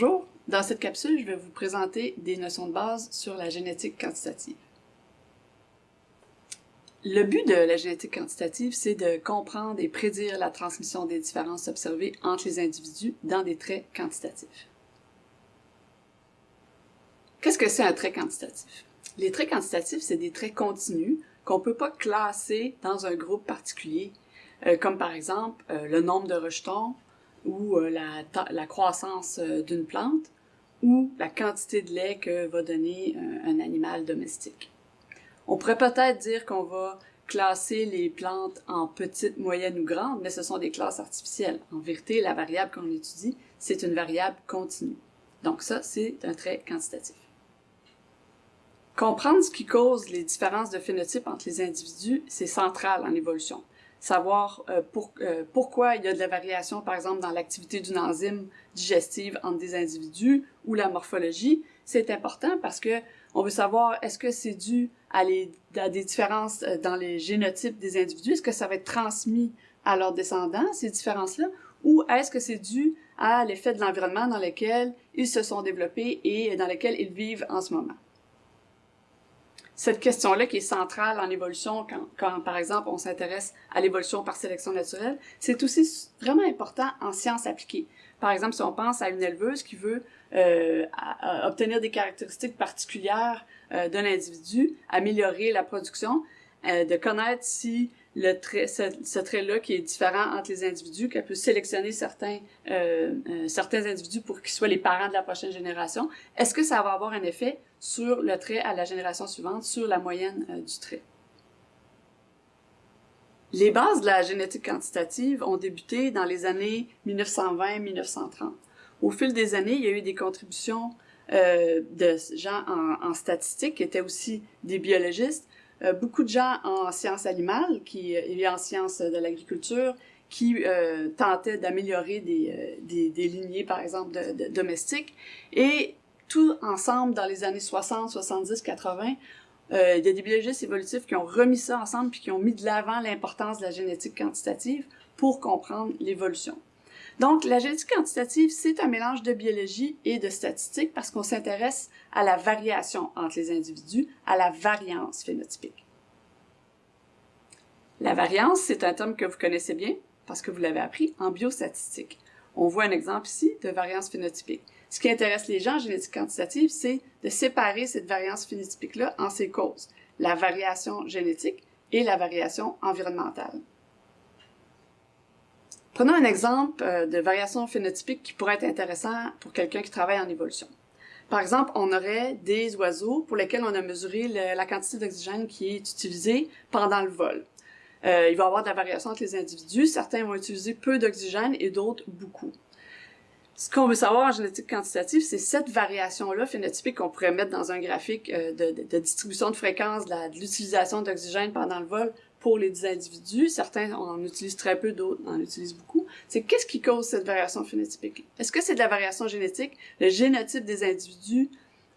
Bonjour, dans cette capsule, je vais vous présenter des notions de base sur la génétique quantitative. Le but de la génétique quantitative, c'est de comprendre et prédire la transmission des différences observées entre les individus dans des traits quantitatifs. Qu'est-ce que c'est un trait quantitatif? Les traits quantitatifs, c'est des traits continus qu'on ne peut pas classer dans un groupe particulier, euh, comme par exemple euh, le nombre de rejetons ou euh, la, la, croissance d'une plante ou la quantité de lait que va donner un animal domestique. On pourrait peut-être dire qu'on va classer les plantes en petites, moyennes ou grandes, mais ce sont des classes artificielles. En vérité, la variable qu'on étudie, c'est une variable continue. Donc ça, c'est un trait quantitatif. Comprendre ce qui cause les différences de phénotype entre les individus, c'est central en évolution. Savoir euh, euh, pourquoi il y a de la variation, par exemple, dans l'activité d'une enzyme digestive entre des individus ou la morphologie, c'est important parce que on veut savoir est-ce que c'est dû à, à, des différences euh, dans les génotypes des individus, est-ce que ça va être transmis à leurs descendants, ces différences-là, ou est-ce que c'est dû à l'effet de l'environnement dans lequel ils se sont développés et dans lequel ils vivent en ce moment? Cette question-là qui est centrale en évolution, quand, par exemple on s'intéresse à l'évolution par sélection naturelle, c'est aussi vraiment important en sciences appliquées. Par exemple, si on pense à une éleveuse qui veut euh, obtenir des caractéristiques particulières euh, d'un individu, améliorer la production, euh, de connaître si le trait, ce, trait-là qui est différent entre les individus, qu'elle peut sélectionner certains, euh, euh, certains individus pour qu'ils soient les parents de la prochaine génération, est-ce que ça va avoir un effet sur le trait à la génération suivante, sur la moyenne du trait? Les bases de la génétique quantitative ont débuté dans les années 1920-1930. Au fil des années, il y a eu des contributions de gens en, statistique qui étaient aussi des biologistes, beaucoup de gens en sciences animales qui, euh, et en sciences de l'agriculture qui euh, tentaient d'améliorer des, euh, des, des, lignées, par exemple, de, de, domestiques. Et tout ensemble, dans les années 60, 70, 80, euh, il y a des biologistes évolutifs qui ont remis ça ensemble puis qui ont mis de l'avant l'importance de la génétique quantitative pour comprendre l'évolution. Donc, la génétique quantitative, c'est un mélange de biologie et de statistique parce qu'on s'intéresse à la variation entre les individus, à la variance phénotypique. La variance, c'est un terme que vous connaissez bien parce que vous l'avez appris en biostatistique. On voit un exemple ici de variance phénotypique. Ce qui intéresse les gens en génétique quantitative, c'est de séparer cette variance phénotypique-là en ses causes, la variation génétique et la variation environnementale. Prenons un exemple euh, de variation phénotypique qui pourrait être intéressant pour quelqu'un qui travaille en évolution. Par exemple, on aurait des oiseaux pour lesquels on a mesuré la quantité d'oxygène qui est utilisée pendant le vol. Euh, il va y avoir de la variation entre les individus. Certains vont utiliser peu d'oxygène et d'autres beaucoup. Ce qu'on veut savoir en génétique quantitative, c'est cette variation-là phénotypique qu'on pourrait mettre dans un graphique euh, de, distribution de fréquence de l'utilisation d'oxygène pendant le vol pour les individus. Certains en utilisent très peu, d'autres en utilisent beaucoup. C'est qu'est-ce qui cause cette variation phénotypique? Est-ce que c'est de la variation génétique? Le génotype des individus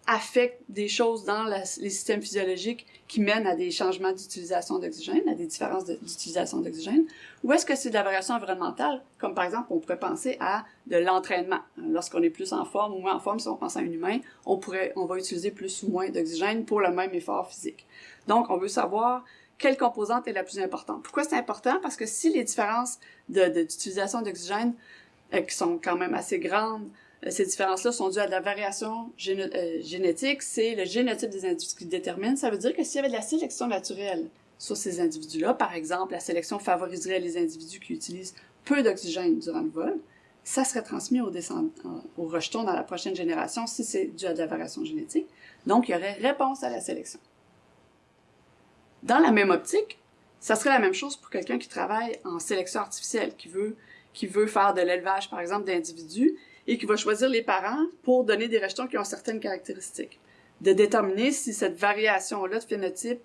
affecte des choses dans les systèmes physiologiques qui mènent à des changements d'utilisation d'oxygène, à des différences d'utilisation d'oxygène, ou est-ce que c'est de la variation environnementale, comme par exemple on pourrait penser à de l'entraînement. Lorsqu'on est plus en forme ou moins en forme, si on pense à un humain, on pourrait, on va utiliser plus ou moins d'oxygène pour le même effort physique. Donc on veut savoir quelle composante est la plus importante. Pourquoi c'est important? Parce que si les différences d'utilisation d'oxygène, euh, qui sont quand même assez grandes, euh, ces différences-là sont dues à de la variation euh, génétique, c'est le génotype des individus qui détermine. Ça veut dire que s'il y avait de la sélection naturelle sur ces individus-là, par exemple, la sélection favoriserait les individus qui utilisent peu d'oxygène durant le vol, ça serait transmis aux, aux rejetons dans la prochaine génération si c'est dû à de la variation génétique. Donc, il y aurait réponse à la sélection. Dans la même optique, ça serait la même chose pour quelqu'un qui travaille en sélection artificielle, qui veut, qui faire de l'élevage, par exemple, d'individus, et qui va choisir les parents pour donner des rejetons qui ont certaines caractéristiques. De déterminer si cette variation-là de phénotype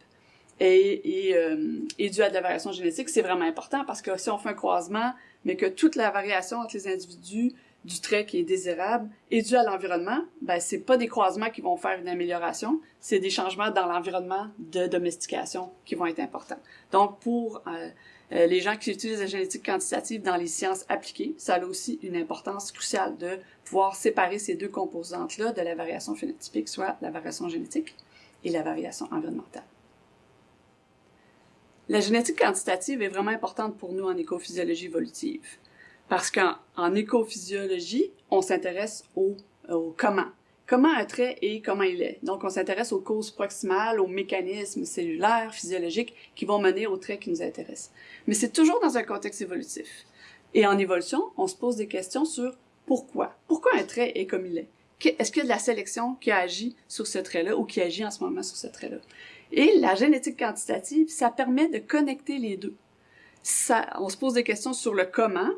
est, est, euh, est due à de la variation génétique, c'est vraiment important parce que si on fait un croisement, mais que toute la variation entre les individus du trait qui est désirable est dû à l'environnement, ben c'est pas des croisements qui vont faire une amélioration, c'est des changements dans l'environnement de domestication qui vont être importants. Donc pour euh, Euh, les gens qui utilisent la génétique quantitative dans les sciences appliquées, ça a aussi une importance cruciale de pouvoir séparer ces deux composantes-là de la variation phénotypique, soit la variation génétique et la variation environnementale. La génétique quantitative est vraiment importante pour nous en écophysiologie évolutive. Parce qu'en écophysiologie, on s'intéresse au, au, comment. Comment un trait est, comment il est. Donc, on s'intéresse aux causes proximales, aux mécanismes cellulaires, physiologiques qui vont mener au trait qui nous intéresse. Mais c'est toujours dans un contexte évolutif. Et en évolution, on se pose des questions sur pourquoi. Pourquoi un trait est comme il est? Est-ce qu'il y a de la sélection qui agit sur ce trait-là ou qui agit en ce moment sur ce trait-là? Et la génétique quantitative, ça permet de connecter les deux. Ça, on se pose des questions sur le comment,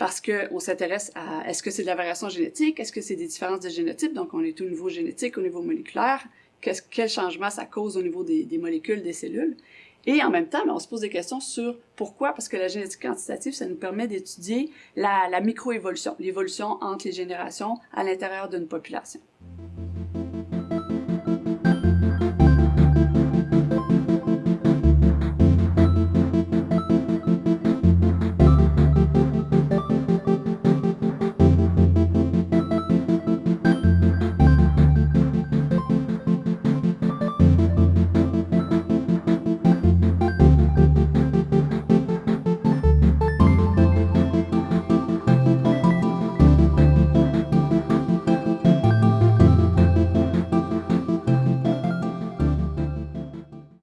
parce qu'on s'intéresse à est-ce que c'est de la variation génétique, est-ce que c'est des différences de génotype, donc on est au niveau génétique, au niveau moléculaire, quel changement ça cause au niveau des, molécules, des cellules? Et en même temps, ben, on se pose des questions sur pourquoi, parce que la génétique quantitative, ça nous permet d'étudier la microévolution, l'évolution entre les générations à l'intérieur d'une population.